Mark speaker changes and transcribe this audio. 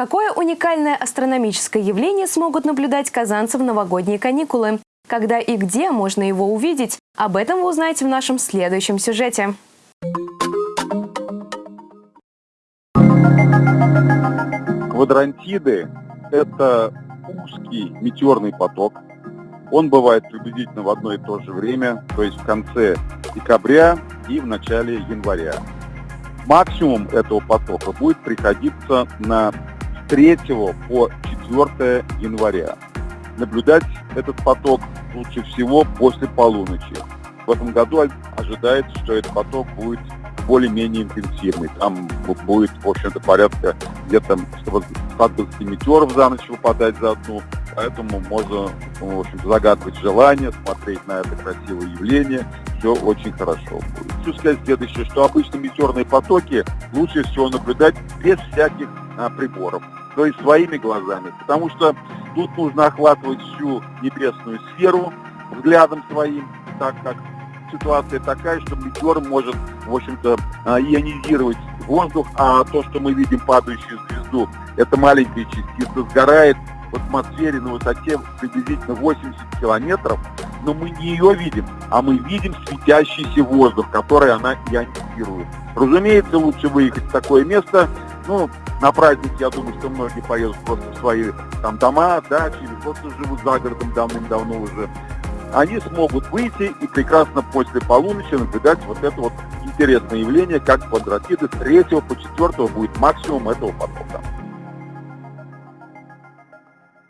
Speaker 1: Какое уникальное астрономическое явление смогут наблюдать казанцы в новогодние каникулы? Когда и где можно его увидеть? Об этом вы узнаете в нашем следующем сюжете.
Speaker 2: Квадрантиды – это узкий метеорный поток. Он бывает приблизительно в одно и то же время, то есть в конце декабря и в начале января. Максимум этого потока будет приходиться на 3 по 4 января. Наблюдать этот поток лучше всего после полуночи. В этом году ожидается, что этот поток будет более-менее интенсивный. Там будет, в общем-то, порядка где-то 120 метеоров за ночь выпадать за одну. Поэтому можно, в общем загадывать желание, смотреть на это красивое явление. Все очень хорошо будет. Хочу сказать следующее, что обычно метеорные потоки лучше всего наблюдать без всяких а, приборов, то есть своими глазами. Потому что тут нужно охватывать всю небесную сферу взглядом своим, так как ситуация такая, что метеор может, в общем-то, а, ионизировать воздух, а то, что мы видим падающую звезду, это маленькая частица, сгорает в атмосфере на высоте приблизительно 80 километров, но мы не ее видим, а мы видим светящийся воздух, который она ионизирует. Разумеется, лучше выехать в такое место, ну, на праздник, я думаю, что многие поедут просто в свои там дома, дачи, или просто живут за городом давным-давно уже они смогут выйти и прекрасно после полуночи наблюдать вот это вот интересное явление, как квадратиды с 3 по 4 будет максимум этого потока.